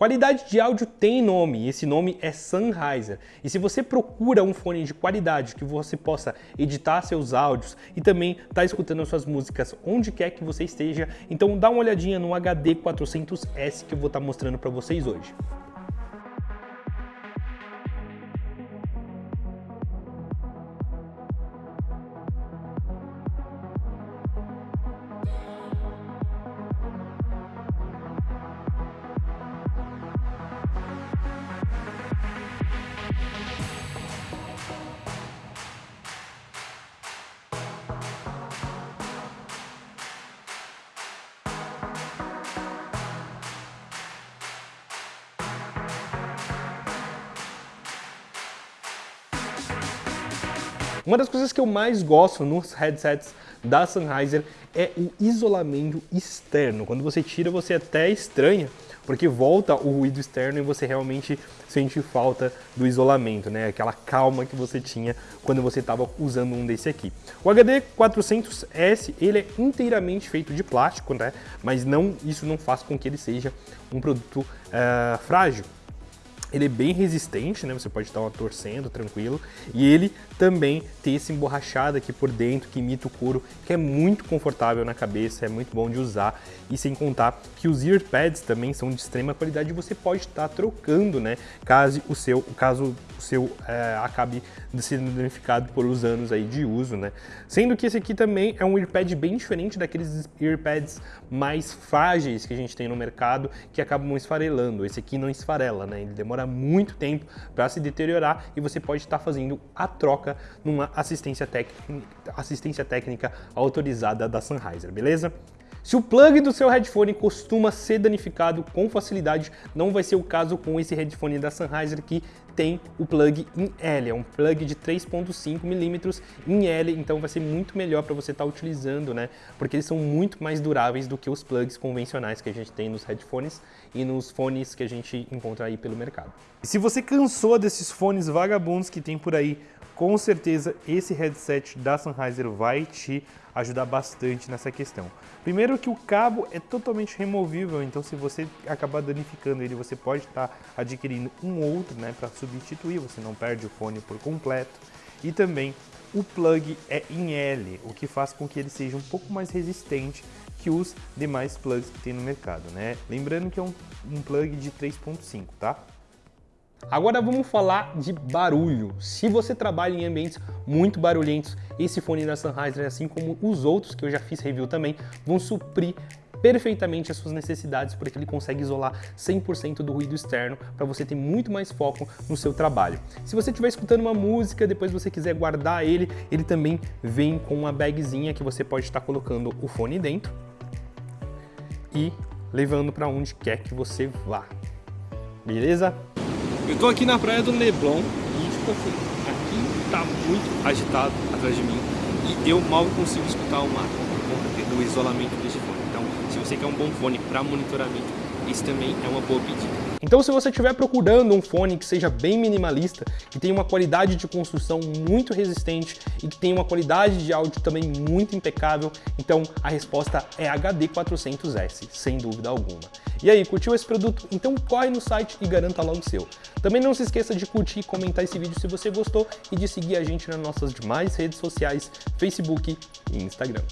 Qualidade de áudio tem nome, esse nome é Sennheiser. E se você procura um fone de qualidade que você possa editar seus áudios e também estar tá escutando suas músicas onde quer que você esteja, então dá uma olhadinha no HD 400S que eu vou estar tá mostrando para vocês hoje. Uma das coisas que eu mais gosto nos headsets da Sennheiser é o isolamento externo. Quando você tira, você até estranha, porque volta o ruído externo e você realmente sente falta do isolamento, né? Aquela calma que você tinha quando você estava usando um desse aqui. O HD 400S, ele é inteiramente feito de plástico, né? Mas não, isso não faz com que ele seja um produto uh, frágil. Ele é bem resistente, né? Você pode estar torcendo tranquilo. E ele também tem esse emborrachado aqui por dentro que imita o couro, que é muito confortável na cabeça, é muito bom de usar. E sem contar que os earpads também são de extrema qualidade você pode estar trocando, né? Caso o seu, caso o seu é, acabe sendo danificado por os anos aí de uso, né? Sendo que esse aqui também é um earpad bem diferente daqueles earpads mais frágeis que a gente tem no mercado, que acabam esfarelando. Esse aqui não esfarela, né? Ele demora muito tempo para se deteriorar e você pode estar fazendo a troca numa assistência assistência técnica autorizada da Sennheiser, beleza? Se o plug do seu headphone costuma ser danificado com facilidade, não vai ser o caso com esse headphone da Sennheiser que tem o plug em L, é um plug de 3.5mm em L, então vai ser muito melhor para você estar tá utilizando, né? Porque eles são muito mais duráveis do que os plugs convencionais que a gente tem nos headphones e nos fones que a gente encontra aí pelo mercado. E se você cansou desses fones vagabundos que tem por aí, com certeza esse headset da Sennheiser vai te ajudar bastante nessa questão. Primeiro que o cabo é totalmente removível, então se você acabar danificando ele, você pode estar adquirindo um outro né, para substituir, você não perde o fone por completo. E também o plug é em L, o que faz com que ele seja um pouco mais resistente que os demais plugs que tem no mercado. Né? Lembrando que é um, um plug de 3.5, tá? Agora vamos falar de barulho. Se você trabalha em ambientes muito barulhentos, esse fone da Sennheiser, assim como os outros que eu já fiz review também, vão suprir perfeitamente as suas necessidades, porque ele consegue isolar 100% do ruído externo para você ter muito mais foco no seu trabalho. Se você estiver escutando uma música, depois você quiser guardar ele, ele também vem com uma bagzinha que você pode estar colocando o fone dentro e levando para onde quer que você vá. Beleza? Eu tô aqui na praia do Leblon e, tipo assim, aqui tá muito agitado atrás de mim e eu mal consigo escutar o mar por conta do isolamento desse fone. Então, se você quer um bom fone para monitoramento, esse também é uma boa pedida. Então se você estiver procurando um fone que seja bem minimalista, que tenha uma qualidade de construção muito resistente e que tenha uma qualidade de áudio também muito impecável, então a resposta é HD 400S, sem dúvida alguma. E aí, curtiu esse produto? Então corre no site e garanta logo o seu. Também não se esqueça de curtir e comentar esse vídeo se você gostou e de seguir a gente nas nossas demais redes sociais, Facebook e Instagram.